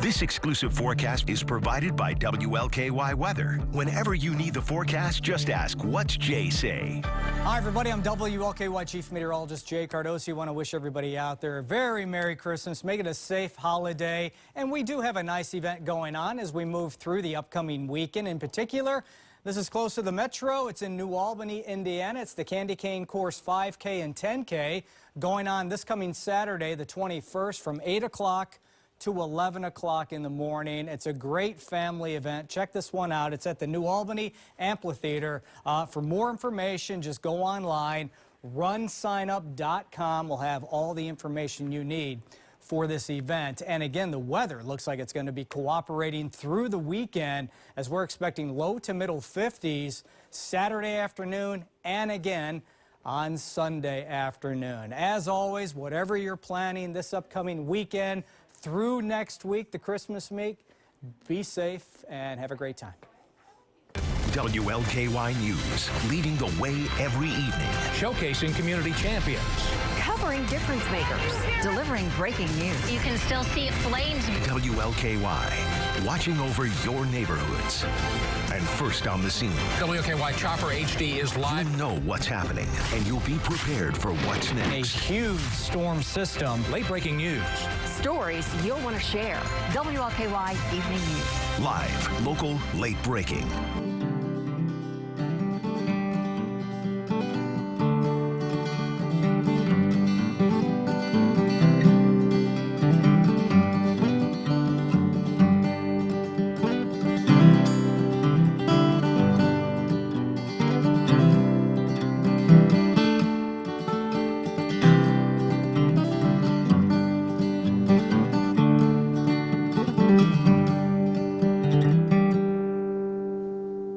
This exclusive forecast is provided by WLKY Weather. Whenever you need the forecast, just ask, what's Jay say? Hi, everybody. I'm WLKY Chief Meteorologist Jay Cardosi. I want to wish everybody out there a very Merry Christmas. Make it a safe holiday. And we do have a nice event going on as we move through the upcoming weekend. In particular, this is close to the metro. It's in New Albany, Indiana. It's the Candy Cane Course 5K and 10K going on this coming Saturday, the 21st, from 8 o'clock to 11 o'clock in the morning. It's a great family event. Check this one out. It's at the New Albany Amphitheater. Uh, for more information, just go online, runsignup.com. We'll have all the information you need for this event. And again, the weather looks like it's going to be cooperating through the weekend as we're expecting low to middle 50s Saturday afternoon and again on Sunday afternoon. As always, whatever you're planning this upcoming weekend, through next week, the Christmas week. Be safe and have a great time. WLKY News, leading the way every evening. Showcasing community champions. Covering difference makers. Delivering breaking news. You can still see flames. WLKY, watching over your neighborhoods. And first on the scene. WLKY Chopper HD is live. You know what's happening, and you'll be prepared for what's next. A huge storm system. Late breaking news. Stories you'll want to share. WLKY Evening News. Live, local, late breaking.